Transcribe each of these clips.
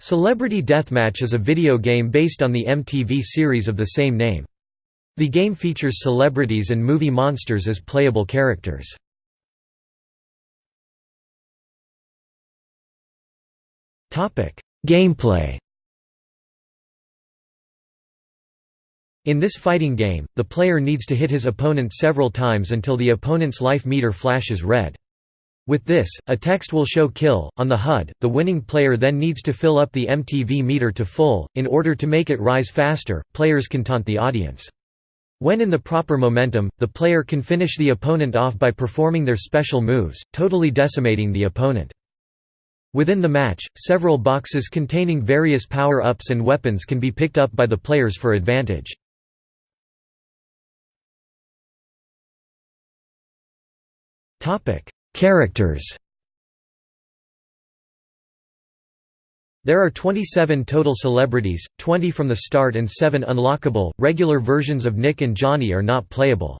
Celebrity Deathmatch is a video game based on the MTV series of the same name. The game features celebrities and movie monsters as playable characters. Gameplay In this fighting game, the player needs to hit his opponent several times until the opponent's life meter flashes red. With this, a text will show kill. On the HUD, the winning player then needs to fill up the MTV meter to full. In order to make it rise faster, players can taunt the audience. When in the proper momentum, the player can finish the opponent off by performing their special moves, totally decimating the opponent. Within the match, several boxes containing various power-ups and weapons can be picked up by the players for advantage. Topic: Characters There are 27 total celebrities, 20 from the start and 7 unlockable. Regular versions of Nick and Johnny are not playable.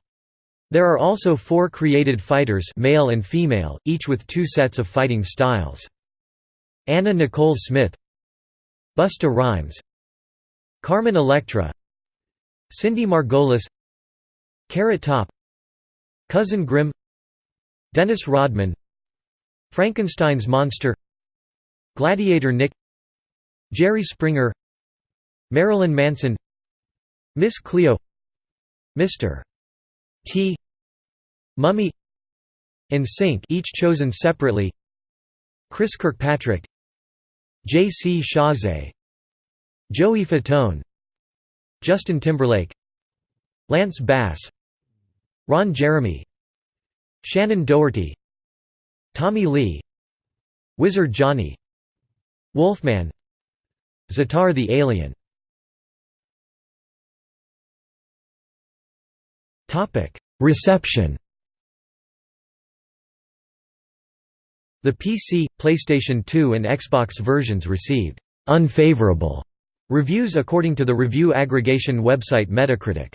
There are also 4 created fighters, male and female, each with two sets of fighting styles. Anna Nicole Smith, Busta Rhymes, Carmen Electra, Cindy Margolis, Carrot Top, Cousin Grimm Dennis Rodman Frankenstein's Monster Gladiator Nick Jerry Springer Marilyn Manson Miss Cleo Mr. T Mummy NSYNC each chosen separately Chris Kirkpatrick J. C. Chasez Joey Fatone Justin Timberlake Lance Bass Ron Jeremy Shannen Doherty Tommy Lee Wizard Johnny Wolfman Zatar the Alien Reception The PC, PlayStation 2 and Xbox versions received «unfavorable» reviews according to the review aggregation website Metacritic.